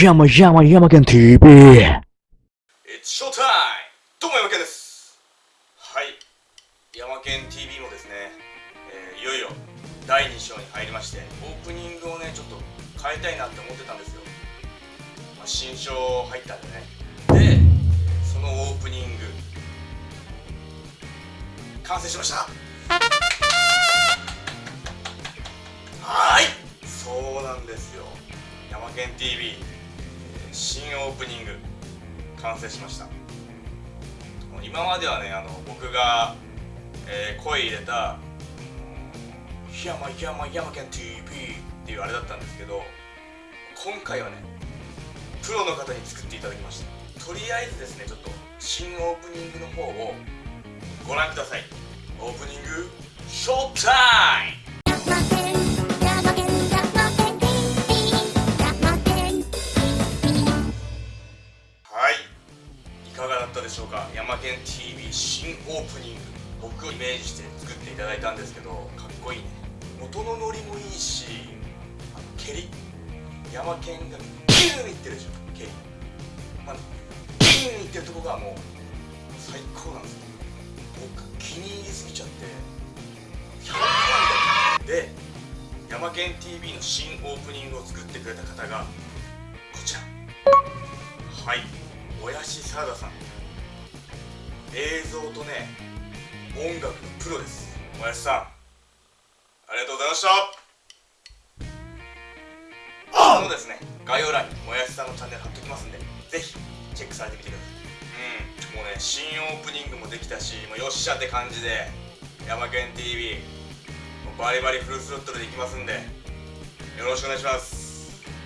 山山山県 TV! It's show どうも山県です。はい。山県 TV もですね、えーいよいよ第2章に入りましてオープニングをねちょっと変えたいなって思ってたんですよ、まあ、新章入ったんでね。でそのオープニング。完成しました。はい。そうなんですよ。山県 TV 新オープニング完成しました。今まではねあの僕が、えー声入れた「檜山檜山山県 TV」っていうあれだったんですけど今回はねプロの方に作っていただきました。とりあえずですねちょっと新オープニングの方をご覧ください。オープニングショータイかがだったでしょうか？ヤマケン TV 新オープニング。僕をイメージして作っていただいたんですけどかっこいいね。元のノリもいいしあの蹴り？ヤマケンがギューンいってるでしょ蹴り、まあ、ギューンいってるとこがもう最高なんですよ僕気に入りすぎちゃって100万みた。いでヤマケン TV の新オープニングを作ってくれた方がこちら。はい。もやしサラダさん。映像とね音楽のプロです。もやしさん。ありがとうございました。あのですね。概要欄にもやしさんのチャンネル貼っときますんでぜひチェックされてみてください。うん。もうね新オープニングもできたしもうよっしゃって感じでヤマケン TV バリバリフルスロットルでいきますんでよろしくお願いします